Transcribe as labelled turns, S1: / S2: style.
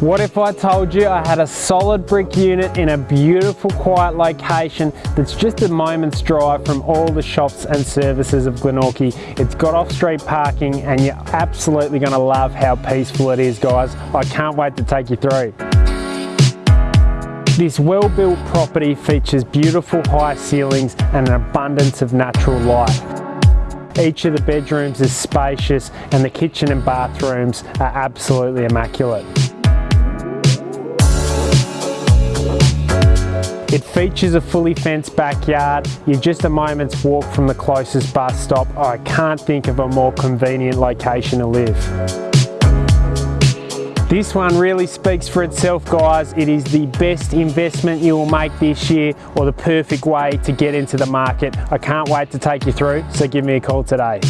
S1: What if I told you I had a solid brick unit in a beautiful quiet location that's just a moment's drive from all the shops and services of Glenorchy. It's got off-street parking and you're absolutely going to love how peaceful it is guys. I can't wait to take you through. This well-built property features beautiful high ceilings and an abundance of natural light. Each of the bedrooms is spacious and the kitchen and bathrooms are absolutely immaculate. It features a fully fenced backyard. You're just a moment's walk from the closest bus stop. Oh, I can't think of a more convenient location to live. This one really speaks for itself guys. It is the best investment you will make this year or the perfect way to get into the market. I can't wait to take you through, so give me a call today.